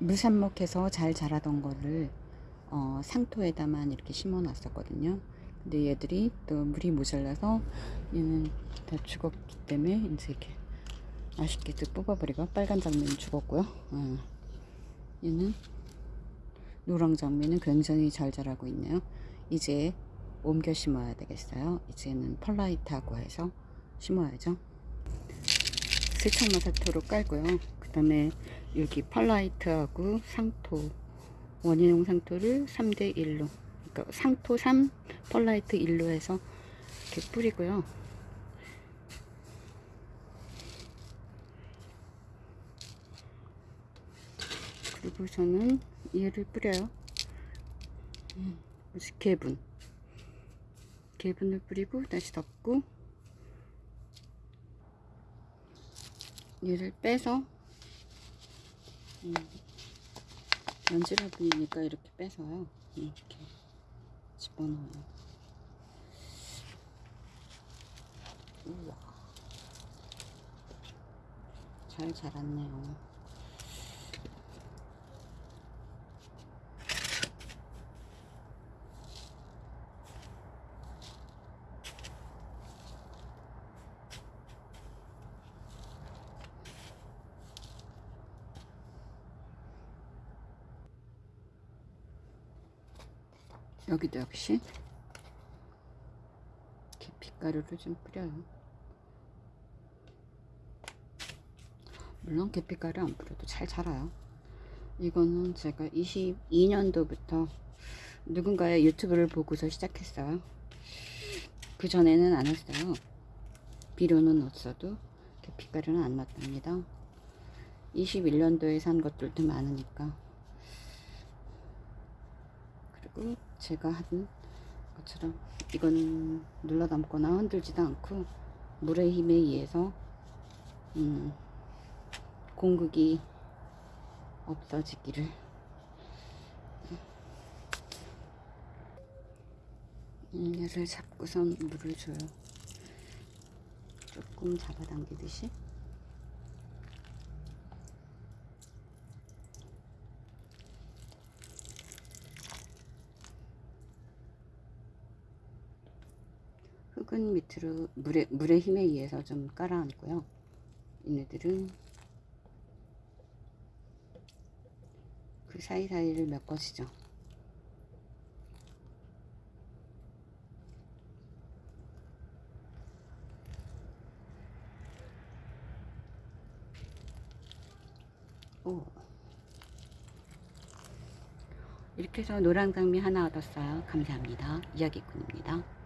물삽목해서 잘 자라던 거를 어, 상토에다만 이렇게 심어 놨었거든요. 근데 얘들이 또 물이 모자라서 얘는 다 죽었기 때문에 이제 이렇게 아쉽게 또 뽑아버리고 빨간 장미는 죽었고요. 어. 얘는 노랑 장미는 굉장히 잘 자라고 있네요. 이제 옮겨 심어야 되겠어요. 이제는 펄라이트하고 해서 심어야죠. 세척마사토로 깔고요. 그 다음에 여기 펄라이트하고 상토 원인용 상토를 3대 1로 그러니까 상토 3 펄라이트 1로 해서 이렇게 뿌리고요. 그리고 저는 얘를 뿌려요. 음, 개분. 개분을 뿌리고 다시 덮고 얘를 빼서 음, 연질화분이니까 이렇게 빼서요. 이렇게 집어넣어요. 우와. 잘 자랐네요 여기도 역시. 계피가루를 좀 뿌려요. 물론 계피가루 안 뿌려도 잘 자라요. 이거는 제가 22년도부터 누군가의 유튜브를 보고서 시작했어요. 그 전에는 안 했어요. 비료는 없어도 계피가루는 안 넣었답니다. 21년도에 산 것들도 많으니까 그리고 제가 한 것처럼 이거는 눌러 담거나 흔들지도 않고 물의 힘에 의해서 음, 공극이 없어지기를. 음, 얘를 잡고선 물을 줘요. 조금 잡아당기듯이 흙은 밑으로 물의, 물의 힘에 의해서 좀 깔아앉고요. 얘네들은 그 사이사이를. 오. 이렇게 해서 노랑장미 하나 얻었어요. 감사합니다. 이야기꾼입니다.